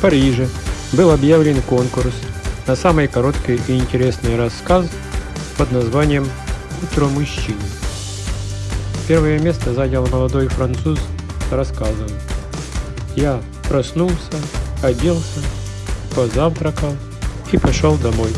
В Париже был объявлен конкурс на самый короткий и интересный рассказ под названием «Утро мужчины». Первое место занял молодой француз с рассказом. Я проснулся, оделся, позавтракал и пошел домой.